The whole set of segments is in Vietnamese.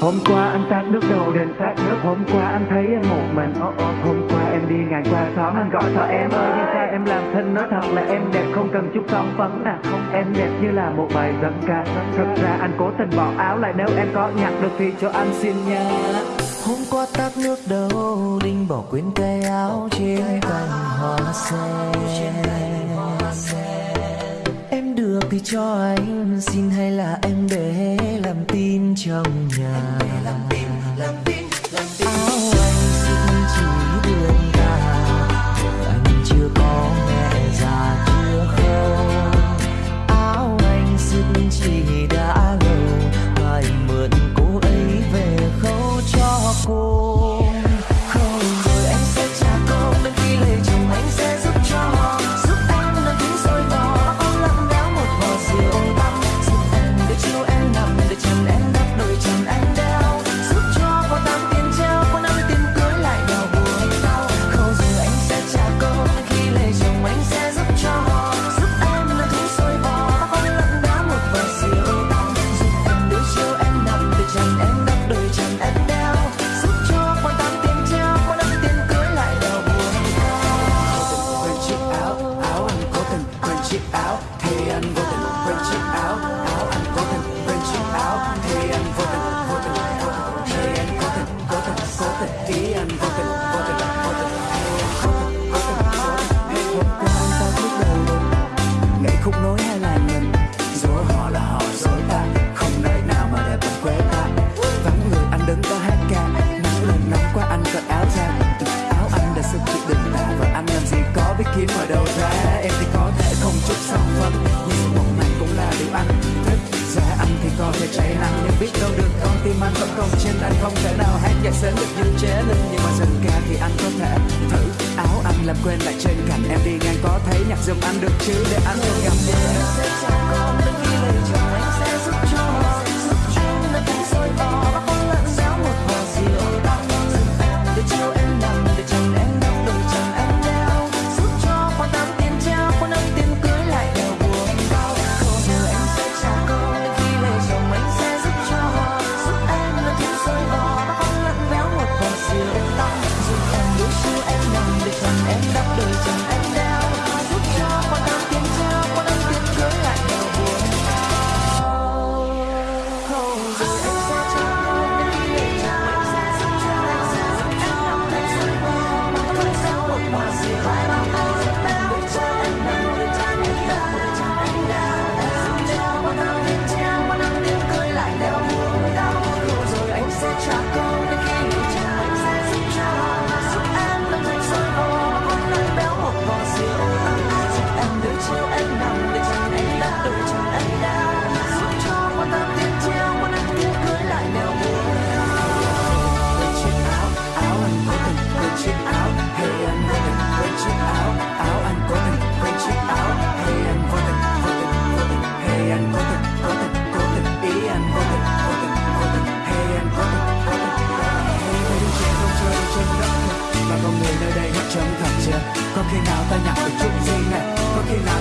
Hôm qua anh tát nước đầu đền sát nước Hôm qua anh thấy em một mình. Oh, oh. Hôm qua em đi ngàn qua xóm Anh gọi cho em ơi Nhưng sao em làm thân nói thật là em đẹp Không cần chút son phấn à không Em đẹp như là một bài dân ca. Thật ra anh cố tình bỏ áo lại Nếu em có nhặt được thì cho anh xin nha Hôm qua tát nước đầu Đinh bỏ quên cây áo trên cành hoa sen từ cho anh xin hay là em để làm tin trong nhà? Em để làm tim làm tim. đâu ra, em thì có thể không chút song phận, nhưng một này cũng là điều anh thích. Ra anh thì có thể cháy nắng nhưng biết đâu được con tim anh vẫn còn trên anh không thể nào hát nhạc sớm được như chế linh, nhưng mà dần ca thì anh có thể thử. Áo anh làm quên lại trên cạnh em đi ngang có thấy nhạc giùm anh được chứ? Để anh không gặp em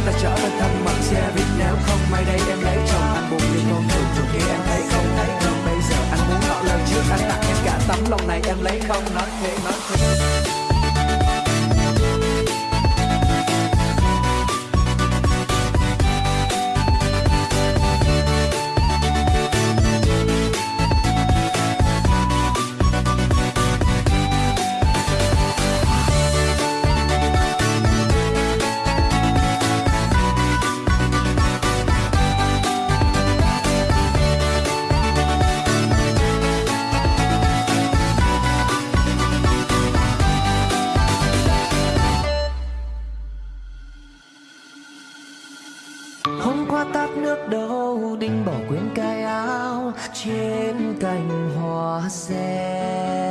ta trở về thân mặt xe Việt Nam. Không may đây em lấy chồng, anh buồn vì con thường thường khi em thấy không thấy không? Bây giờ anh muốn ngỏ lời trước anh tặng em cả tấm lòng này, em lấy không nói thế nói thế. hôm qua tát nước đâu đinh bỏ quên cái áo trên cành hoa sen.